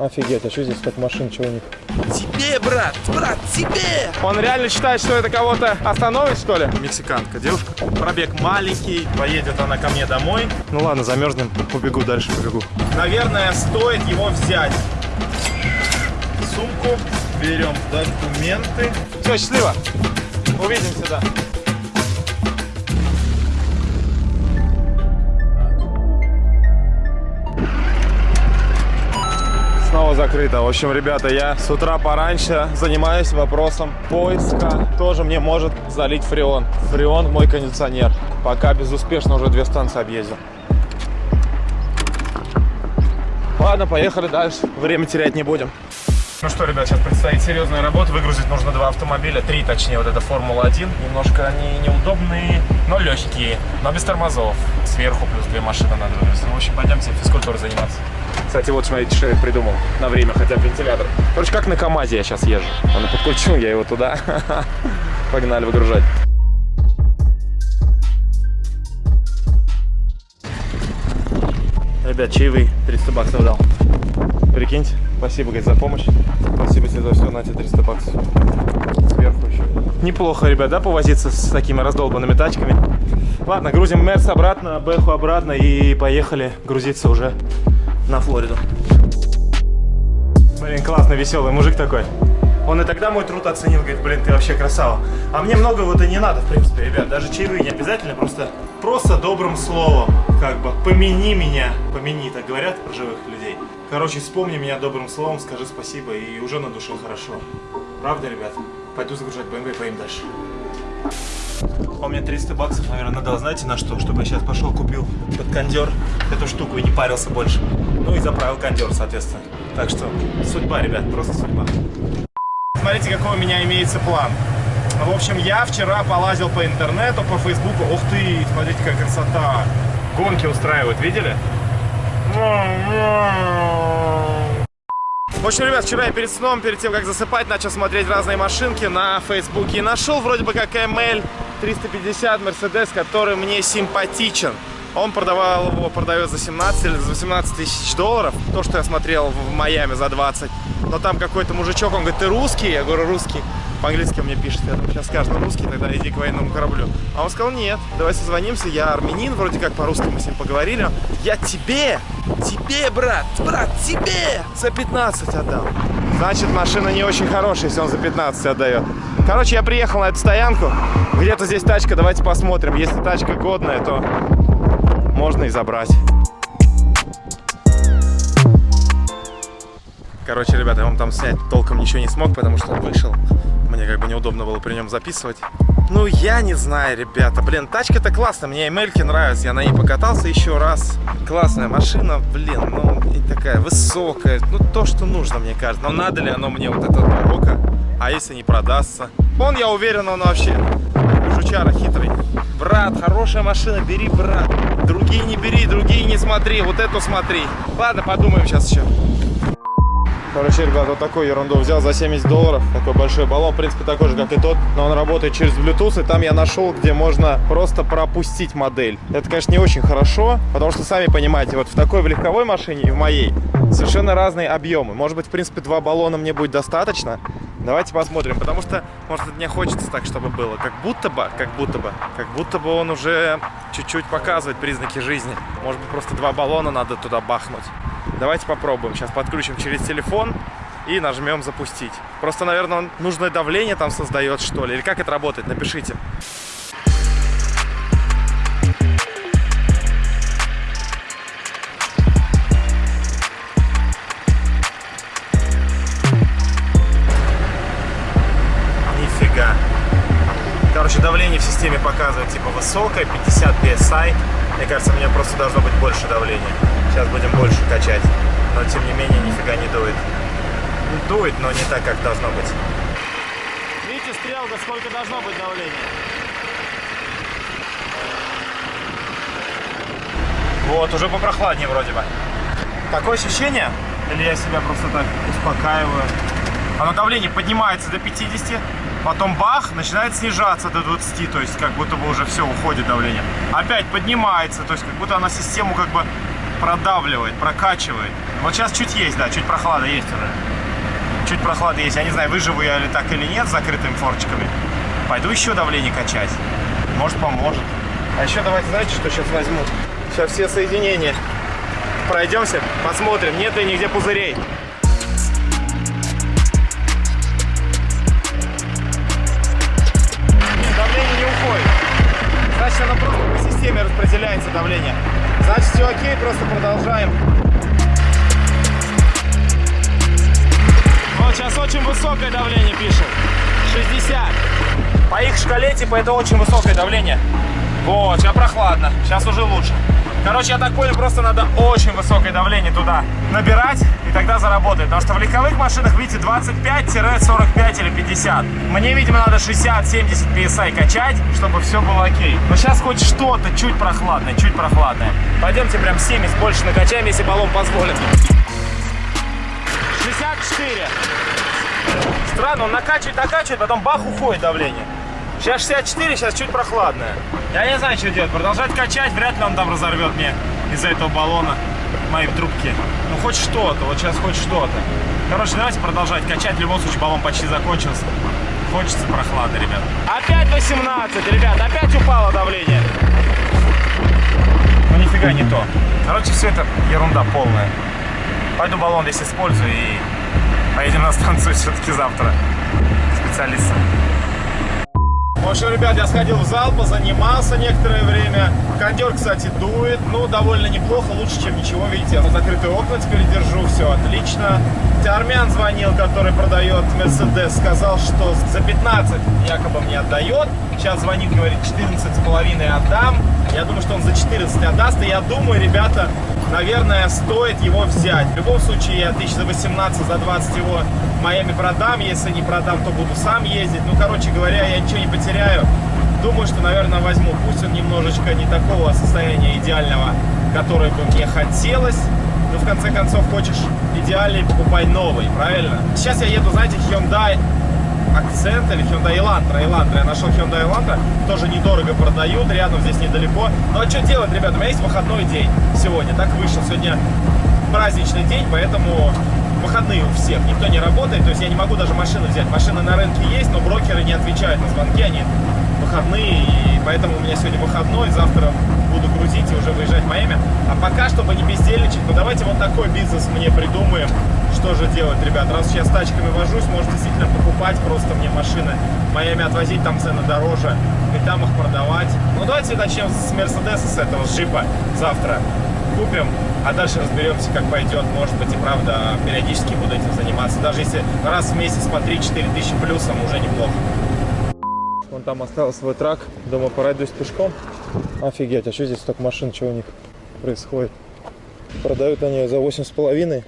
Офигеть, а что здесь так машин, чего у них? Тебе, брат, брат, тебе! Он реально считает, что это кого-то остановит, что ли? Мексиканка, девушка. Пробег маленький, поедет она ко мне домой. Ну ладно, замерзнем, побегу дальше, побегу. Наверное, стоит его взять. Сумку, берем документы. Все, счастливо. Увидимся, да. Снова закрыто. В общем, ребята, я с утра пораньше занимаюсь вопросом поиска. Тоже мне может залить фреон. Фреон мой кондиционер. Пока безуспешно уже две станции объездил. Ладно, поехали дальше. Время терять не будем. Ну что, ребят, сейчас предстоит серьезная работа. Выгрузить нужно два автомобиля, три точнее, вот это Формула-1. Немножко они неудобные, но легкие, но без тормозов. Сверху плюс две машины надо выгрузить. В общем, пойдемте физкультурой заниматься. Кстати, вот смотрите, что я придумал на время, хотя вентилятор. Короче, как на КамАЗе я сейчас езжу. Он подключил, я его туда. Погнали выгружать. Ребят, чаевые 300 баксов дал. Прикиньте, спасибо, говорит, за помощь. Спасибо тебе за все, на тебе 300 баксов. Сверху еще. Неплохо, ребят, да, повозиться с такими раздолбанными тачками. Ладно, грузим Мерс обратно, Бэху обратно и поехали грузиться уже на Флориду. Блин, классный, веселый мужик такой. Он и тогда мой труд оценил, говорит, блин, ты вообще красава. А мне много вот и не надо, в принципе, ребят. Даже чаевые не обязательно, просто, просто добрым словом, как бы, помяни меня. Помяни, так говорят про живых людей. Короче, вспомни меня добрым словом, скажи спасибо, и уже на душе хорошо. Правда, ребят? Пойду загружать BMW и поим дальше. Он мне 300 баксов, наверное, надо, знаете, на что? Чтобы я сейчас пошел, купил под кондер эту штуку и не парился больше. Ну и заправил кондер, соответственно. Так что, судьба, ребят, просто судьба. Смотрите, какой у меня имеется план. В общем, я вчера полазил по интернету, по фейсбуку. Ух ты, смотрите, какая красота. Гонки устраивают, видели? В общем, ребят, вчера я перед сном, перед тем, как засыпать, начал смотреть разные машинки на Фейсбуке. И нашел вроде бы как ML 350 Mercedes, который мне симпатичен. Он продавал его, продает за 17 или за 18 тысяч долларов. То, что я смотрел в Майами за 20. Но там какой-то мужичок, он говорит, ты русский? Я говорю, русский. По-английски мне пишет, я думаю, сейчас скажет, ну русский, тогда иди к военному кораблю. А он сказал, нет, давай созвонимся, я армянин, вроде как по-русски мы с ним поговорили. Я тебе, тебе, брат, брат, тебе за 15 отдал. Значит, машина не очень хорошая, если он за 15 отдает. Короче, я приехал на эту стоянку, где-то здесь тачка, давайте посмотрим. Если тачка годная, то можно и забрать. Короче, ребята, я вам там снять толком ничего не смог, потому что он вышел. Мне как бы неудобно было при нем записывать. Ну, я не знаю, ребята. Блин, тачка-то классная. Мне Эмельки нравится. Я на ней покатался еще раз. Классная машина, блин, ну, и такая высокая. Ну, то, что нужно, мне кажется. Но надо ли оно мне вот это Марокко? А если не продастся? Он, я уверен, он вообще жучара хитрый. Брат, хорошая машина, бери, брат. Другие не бери, другие не смотри. Вот эту смотри. Ладно, подумаем сейчас еще. Короче, ребят, вот такую ерунду взял за 70 долларов. Такой большой баллон, в принципе, такой же, как и тот. Но он работает через Bluetooth, и там я нашел, где можно просто пропустить модель. Это, конечно, не очень хорошо, потому что, сами понимаете, вот в такой в легковой машине и в моей совершенно разные объемы. Может быть, в принципе, два баллона мне будет достаточно. Давайте посмотрим, потому что, может, мне хочется так, чтобы было. Как будто бы, как будто бы, как будто бы он уже чуть-чуть показывает признаки жизни. Может быть, просто два баллона надо туда бахнуть. Давайте попробуем. Сейчас подключим через телефон и нажмем запустить. Просто, наверное, нужное давление там создает, что ли. Или как это работает? Напишите. Нифига. Короче, давление в системе показывает типа высокое, 50 PSI. Мне кажется, у меня просто должно быть больше давления. Сейчас будем больше качать. Но тем не менее нифига не дует. Дует, но не так, как должно быть. Видите, стрелка, сколько должно быть давление. Вот, уже попрохладнее вроде бы. Такое ощущение, или я себя просто так успокаиваю. Оно давление поднимается до 50, потом бах, начинает снижаться до 20, то есть как будто бы уже все, уходит давление. Опять поднимается, то есть как будто она систему как бы продавливает, прокачивает. Вот сейчас чуть есть, да, чуть прохлада есть уже. Чуть прохлада есть. Я не знаю, выживу я ли так или нет с закрытыми форчиками. Пойду еще давление качать. Может, поможет. А еще давайте, знаете, что сейчас возьму? Сейчас все соединения пройдемся, посмотрим, нет ли нигде пузырей. Системе распределяется давление. Значит, все окей, просто продолжаем. Вот сейчас очень высокое давление пишет. 60. По их шкале, типа, это очень высокое давление. Вот, сейчас прохладно. Сейчас уже лучше. Короче, я так понял, просто надо очень высокое давление туда набирать, и тогда заработает. Потому что в легковых машинах, видите, 25-45 или 50. Мне, видимо, надо 60-70 PSI качать, чтобы все было окей. Но сейчас хоть что-то чуть прохладное, чуть прохладное. Пойдемте прям 70 больше накачаем, если баллон позволит. 64. Странно, он накачивает, накачивает, потом бах, уходит давление. Сейчас 64, сейчас чуть прохладное. Я не знаю, что делать. Продолжать качать, вряд ли он там разорвет мне из-за этого баллона мои трубки. Ну, хоть что-то, вот сейчас хоть что-то. Короче, давайте продолжать качать. В любом случае, баллон почти закончился. Хочется прохлады, ребят. Опять 18, ребят, опять упало давление. Ну, нифига не то. Короче, все это ерунда полная. Пойду баллон здесь использую и поедем на станцию все-таки завтра. Специалистом. В общем, ребят, я сходил в зал, позанимался некоторое время. Кондер, кстати, дует. Ну, довольно неплохо, лучше, чем ничего. Видите, я закрытые окна теперь держу, все отлично. Армян звонил, который продает Мерседес, сказал, что за 15 якобы мне отдает. Сейчас звонит, говорит, 14 с половиной отдам. Я думаю, что он за 14 отдаст. И я думаю, ребята, наверное, стоит его взять. В любом случае, я тысяч за 18, за 20 его Майами продам. Если не продам, то буду сам ездить. Ну, короче говоря, я ничего не потеряю. Думаю, что, наверное, возьму. Пусть он немножечко не такого состояния идеального, которое бы мне хотелось. Но, в конце концов, хочешь идеальный, покупай новый, правильно? Сейчас я еду, знаете, Hyundai Акцент или Hyundai Elantra. Elantra. Я нашел Hyundai Elantra. Тоже недорого продают. Рядом здесь недалеко. Ну а что делать, ребята? У меня есть выходной день сегодня. Так вышел. Сегодня праздничный день, поэтому выходные у всех. Никто не работает. То есть я не могу даже машину взять. Машины на рынке есть, но брокеры не отвечают на звонки. Они выходные. И поэтому у меня сегодня выходной. Завтра буду грузить и уже выезжать в Майами. А пока, чтобы не бездельничать, ну давайте вот такой бизнес мне придумаем. Что же делать, ребят? Раз сейчас с тачками вожусь, может действительно покупать просто мне машины. Майами отвозить, там цены дороже. И там их продавать. Ну давайте начнем с Мерседеса, с этого, с джипа завтра. Купим, а дальше разберемся, как пойдет. Может быть и правда периодически буду этим заниматься. Даже если раз в месяц по 3-4 тысячи плюсом, уже неплохо. Вон там остался свой трак. Думаю, пройдусь пешком. Офигеть, а что здесь столько машин, что у них происходит? Продают они за восемь с половиной.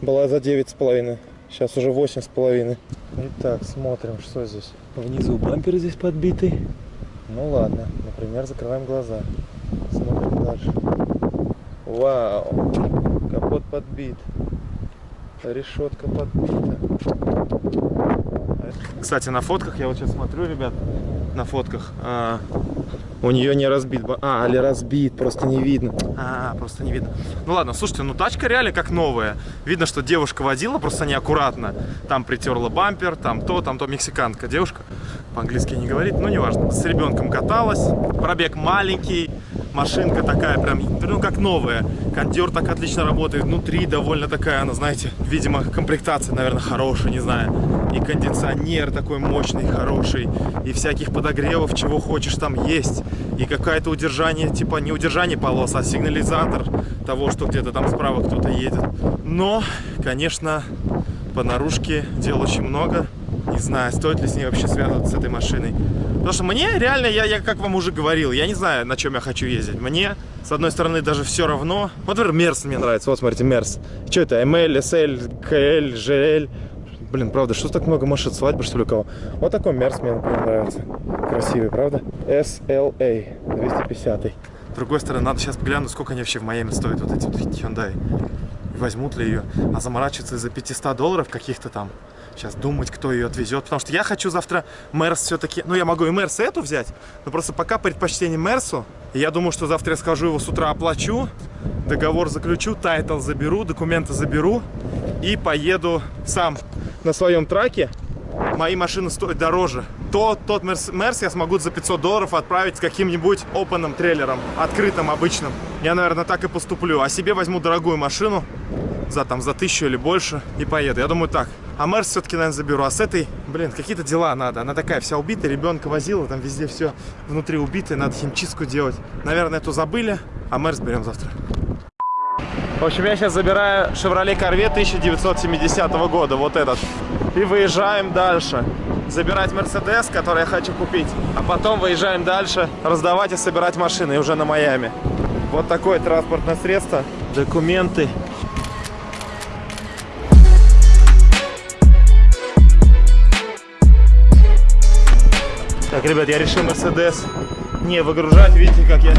Была за девять с половиной. Сейчас уже восемь с половиной. Итак, смотрим, что здесь. Внизу бампер здесь подбитый. Ну ладно, например, закрываем глаза. Смотрим дальше. Вау, капот подбит. Решетка подбита. Кстати, на фотках, я вот сейчас смотрю, ребят, на фотках, а, у нее не разбит. А, или разбит, просто не видно. А, просто не видно. Ну ладно, слушайте, ну тачка реально как новая. Видно, что девушка водила просто неаккуратно. Там притерла бампер, там то, там то. Мексиканка девушка. По-английски не говорит, ну неважно. С ребенком каталась. Пробег маленький. Машинка такая прям, ну как новая. Кондер так отлично работает. Внутри довольно такая, она, знаете, видимо, комплектация, наверное, хорошая, не знаю. И кондиционер такой мощный, хороший. И всяких подогревов, чего хочешь, там есть. И какое-то удержание, типа не удержание полос, а сигнализатор того, что где-то там справа кто-то едет. Но, конечно, по наружке дел очень много. Не знаю, стоит ли с ней вообще связываться с этой машиной. Потому что мне реально, я, я как вам уже говорил, я не знаю, на чем я хочу ездить. Мне, с одной стороны, даже все равно. Вот, например, Мерс мне нравится. Вот, смотрите, Мерс. Что это? ML, SL, KL, GL. Блин, правда, что так много машин? Свадьба, что ли, у кого? Вот такой Мерс мне, например, нравится. Красивый, правда? CLA 250. С другой стороны, надо сейчас глянуть, сколько они вообще в Майами стоят, вот эти вот Hyundai. Возьмут ли ее? А заморачиваться из-за 500 долларов каких-то там Сейчас думать, кто ее отвезет. Потому что я хочу завтра Мерс все-таки... Ну, я могу и Мерс эту взять, но просто пока предпочтение Мерсу. Я думаю, что завтра я скажу его с утра оплачу, договор заключу, title заберу, документы заберу и поеду сам на своем truck е. Мои машины стоят дороже. То, тот Мерс, Мерс я смогу за 500 долларов отправить с каким-нибудь опенным трейлером, открытым, обычным. Я, наверное, так и поступлю. А себе возьму дорогую машину за, там, за тысячу или больше и поеду. Я думаю так. А Мерс все-таки, наверное, заберу. А с этой, блин, какие-то дела надо. Она такая вся убитая, ребенка возила, там везде все внутри убитое, надо химчистку делать. Наверное, эту забыли, а Мерс берем завтра. В общем, я сейчас забираю Chevrolet Corvette 1970 года, вот этот. И выезжаем дальше. Забирать Mercedes, который я хочу купить. А потом выезжаем дальше, раздавать и собирать машины, уже на Майами. Вот такое транспортное средство. Документы. Так, ребят, я решил Mercedes не выгружать. Видите, как я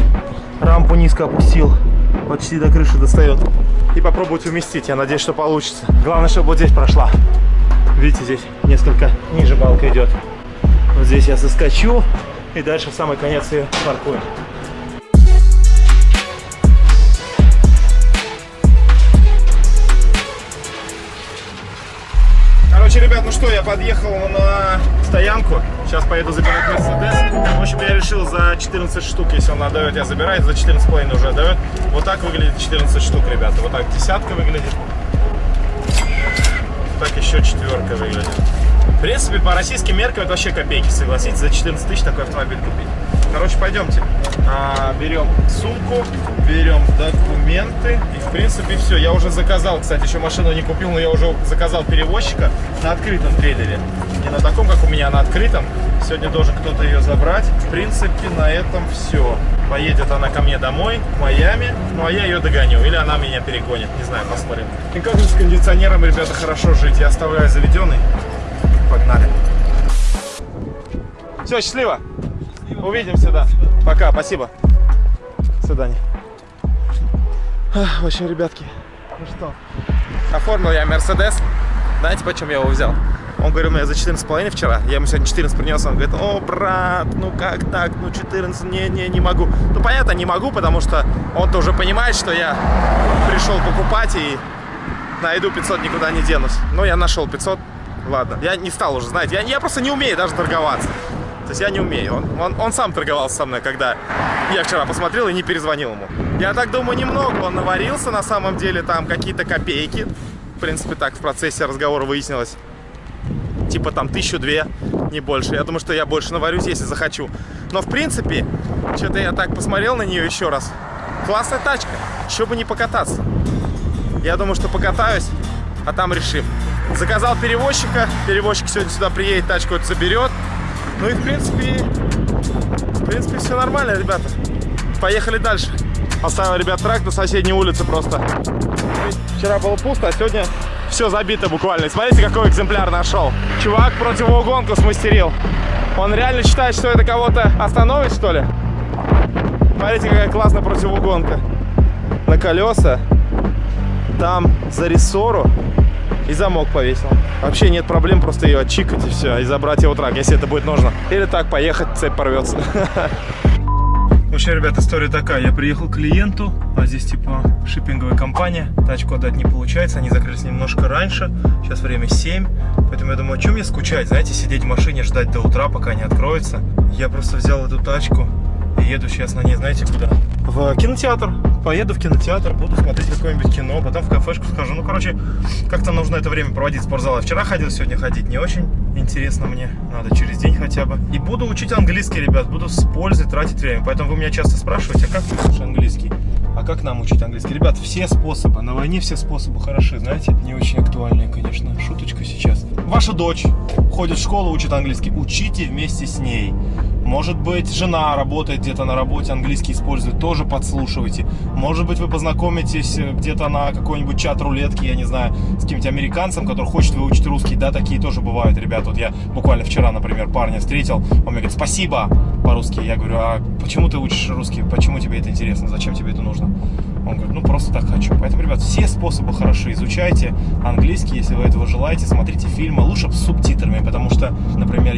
рампу низко опустил. Почти до крыши достает. И попробовать уместить. Я надеюсь, что получится. Главное, чтобы вот здесь прошла. Видите, здесь несколько ниже балка идет. Вот здесь я соскочу. И дальше в самый конец ее паркую. Что, я подъехал на стоянку. Сейчас поеду забирать Мерседес. В общем, я решил за 14 штук, если он отдает, я забираю. За 14,5 уже отдает. Вот так выглядит 14 штук, ребята. Вот так десятка выглядит. Так еще четверка выглядит. В принципе, по российским меркам это вообще копейки, согласитесь, за 14 тысяч такой автомобиль купить. Короче, пойдемте. А, берем сумку, берем документы. И, в принципе, все. Я уже заказал, кстати, еще машину не купил, но я уже заказал перевозчика на открытом трейлере. Не на таком, как у меня, а на открытом. Сегодня должен кто-то ее забрать. В принципе, на этом все. Поедет она ко мне домой, в Майами. Ну, а я ее догоню. Или она меня перегонит. Не знаю, посмотрим. И как же с кондиционером, ребята, хорошо жить. Я оставляю заведенный. Погнали. Все, счастливо. Увидимся, да. Пока, спасибо. До свидания. В общем, ребятки, ну что, оформил я Мерседес. Знаете, почем я его взял? Он говорил мне за 14,5 вчера. Я ему сегодня 14 принес. Он говорит, о, брат, ну как так? Ну 14, не, не, не могу. Ну понятно, не могу, потому что он-то уже понимает, что я пришел покупать и найду 500, никуда не денусь. Но я нашел 500. Ладно, я не стал уже, знаете, я, я просто не умею даже торговаться. То есть я не умею. Он, он, он сам торговался со мной, когда я вчера посмотрел и не перезвонил ему. Я так думаю, немного он наварился, на самом деле там какие-то копейки. В принципе, так в процессе разговора выяснилось. Типа там тысячу две, не больше. Я думаю, что я больше наварюсь, если захочу. Но в принципе, что-то я так посмотрел на нее еще раз. Классная тачка, еще бы не покататься. Я думаю, что покатаюсь, а там решим. Заказал перевозчика, перевозчик сегодня сюда приедет, тачку заберет. Ну и в принципе, в принципе все нормально, ребята. Поехали дальше. Оставил, ребят, трак на соседней улице просто. Вчера было пусто, а сегодня все забито буквально. Смотрите, какой экземпляр нашел. Чувак противоугонку смастерил. Он реально считает, что это кого-то остановит, что ли? Смотрите, какая классная противоугонка. На колеса. Там за рессору и замок повесил. Вообще нет проблем просто ее отчикать и все, и забрать его трак, если это будет нужно. Или так поехать, цепь порвется. В общем, ребят, история такая. Я приехал к клиенту, а здесь типа шиппинговая компания. Тачку отдать не получается, они закрылись немножко раньше. Сейчас время 7, поэтому я думаю, о чем мне скучать? Знаете, сидеть в машине, ждать до утра, пока не откроется. Я просто взял эту тачку еду сейчас на ней, знаете, куда? В кинотеатр. Поеду в кинотеатр, буду смотреть какое-нибудь кино, потом в кафешку схожу. Ну, короче, как-то нужно это время проводить в спортзале. Вчера ходил, сегодня ходить не очень интересно мне. Надо через день хотя бы. И буду учить английский, ребят. Буду с пользой тратить время. Поэтому вы меня часто спрашиваете, а как ты учишь английский? А как нам учить английский? Ребят, все способы. На войне все способы хороши, знаете. Не очень актуальные, конечно. Шуточка сейчас. Ваша дочь ходит в школу, учит английский. Учите вместе с ней. Может быть, жена работает где-то на работе, английский использует, тоже подслушивайте. Может быть, вы познакомитесь где-то на какой-нибудь чат рулетки, я не знаю, с каким-нибудь американцем, который хочет выучить русский. Да, такие тоже бывают, ребят. Вот я буквально вчера, например, парня встретил, он мне говорит, спасибо по-русски. Я говорю, а почему ты учишь русский? Почему тебе это интересно? Зачем тебе это нужно? Он говорит, ну просто так хочу. Поэтому, ребят, все способы хороши. Изучайте английский, если вы этого желаете. Смотрите фильмы, лучше с субтитрами, потому что,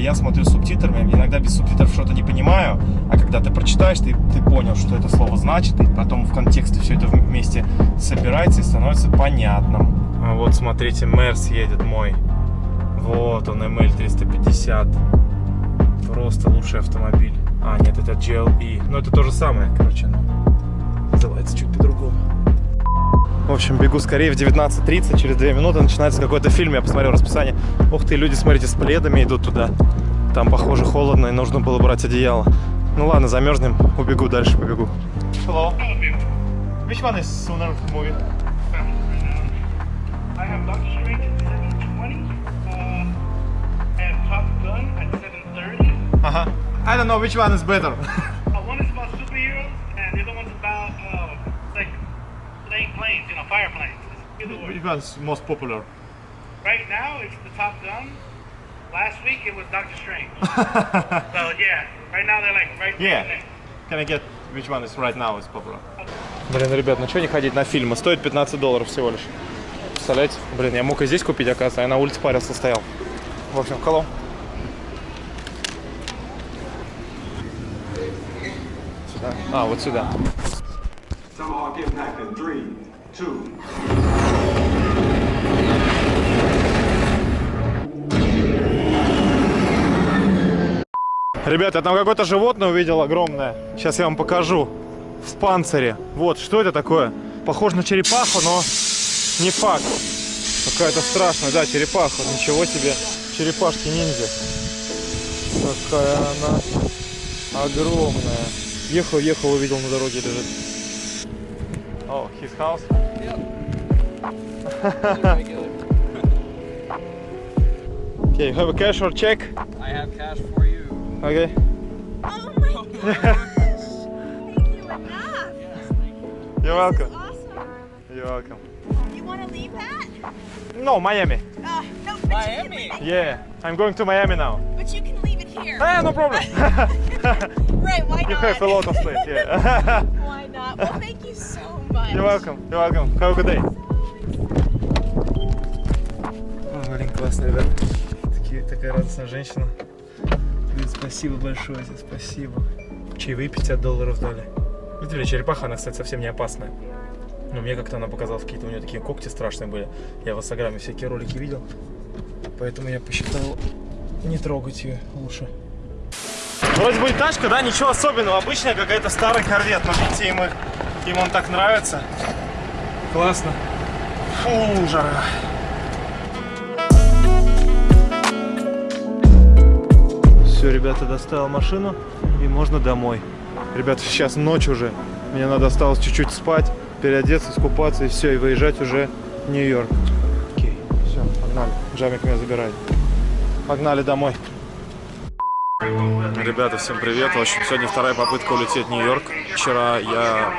я смотрю субтитрами, иногда без субтитров что-то не понимаю, а когда ты прочитаешь, ты, ты понял, что это слово значит, и потом в контексте все это вместе собирается и становится понятным. А вот смотрите, Мерс едет мой. Вот он, ML350. Просто лучший автомобиль. А, нет, это GLE. Ну, это то же самое, короче, но называется чуть по-другому. В общем, бегу скорее в 19.30, через 2 минуты начинается какой-то фильм, я посмотрел расписание. Ух ты, люди, смотрите, с пледами идут туда. Там, похоже, холодно, и нужно было брать одеяло. Ну ладно, замерзнем, убегу, дальше побегу. Hello. Which one is sooner movie? I have Doctor Strange at 7.20. Uh, I have Top Gun at 7.30. Uh-huh. I don't know which one is better. Uh, one is about superheroes, and the other one's about, uh, like, playing planes, you know, fire planes. Either way. Which one's most popular? Right now, it's the Top Gun. Last week, it was Doctor Strange. so, yeah, right now they're like right Yeah. there. Can I get which one is right now is popular? Блин, ребят, ну что не ходить на фильмы? Стоит 15 долларов всего лишь. Представляете? Блин, я мог и здесь купить, оказывается, а я на улице парился, стоял. В общем, hello. Сюда? А, вот сюда. Tomahawk impact in three, two, Ребята, я там какое-то животное увидел огромное. Сейчас я вам покажу. В панцире. Вот, что это такое? Похоже на черепаху, но не факт. Какая-то страшная, да, черепаха. Ничего себе. Черепашки ниндзя. Какая она огромная. Ехал, ехал, увидел на дороге лежит. О, his house. Okay, you have a cash or check? I have cash for. Okay. Oh my gosh! Thank you enough. You're welcome. Awesome. You're welcome. You want to leave that? No, Miami. Uh, no, but Miami? You can leave it, Yeah, I'm going to Miami now. but you can leave it here. Ah, no problem. right? Why you not? have a lot of space. Yeah. Why not? Well, thank you so much. You're welcome. You're welcome. Have a good day. Блин, классно, ребят. Такие, такая радостная женщина. Говорит, спасибо большое тебе, спасибо. Чаевые 50 долларов дали. Видели, черепаха, она, кстати, совсем не опасная. Но мне как-то она показалась, какие-то у нее такие когти страшные были. Я в инстаграме всякие ролики видел. Поэтому я посчитал не трогать ее лучше. Вроде бы и тачка, да, ничего особенного. Обычная какая-то старый корвет, но видите, им, их- им он так нравится. Классно. Фу, жара. Все, ребята, доставил машину и можно домой. Ребята, сейчас ночь уже. Мне надо осталось чуть-чуть спать, переодеться, искупаться и все, и выезжать уже в Нью-Йорк. Окей, все, погнали. Джамик меня забирает. Погнали домой. Ребята, всем привет. В общем, сегодня вторая попытка улететь в Нью-Йорк. Вчера я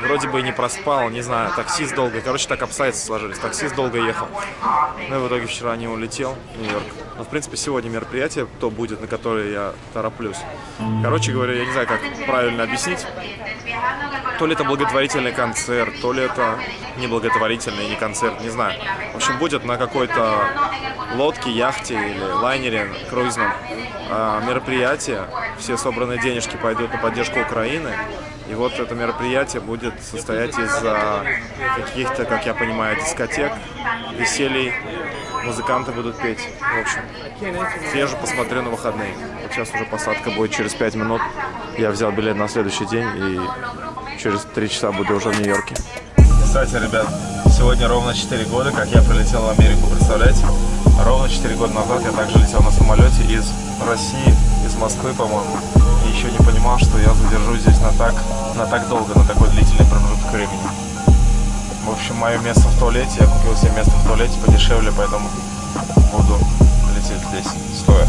вроде бы и не проспал, не знаю, таксист долго. Короче, так обстоятельства сложились. Таксист долго ехал. Ну и в итоге вчера не улетел в Нью-Йорк. Но, в принципе, сегодня мероприятие то будет, на которое я тороплюсь. Короче говоря, я не знаю, как правильно объяснить. То ли это благотворительный концерт, то ли это не благотворительный, не концерт, не знаю. В общем, будет на какой-то лодке, яхте или лайнере круизном а, мероприятие. Все собранные денежки пойдут на поддержку Украины. И вот это мероприятие будет состоять из а, каких-то, как я понимаю, дискотек, веселий. Музыканты будут петь. В общем, съезжу, посмотрю на выходные. Вот сейчас уже посадка будет через 5 минут. Я взял билет на следующий день и через 3 часа буду уже в Нью-Йорке. Кстати, ребят, сегодня ровно 4 года, как я прилетел в Америку, представляете? Ровно 4 года назад я также летел на самолете из России, из Москвы, по-моему. Еще не понимал, что я задержусь здесь на так, на так долго, на такой длительный промежуток времени. В общем, мое место в туалете, я купил себе место в туалете подешевле, поэтому буду лететь здесь стоя.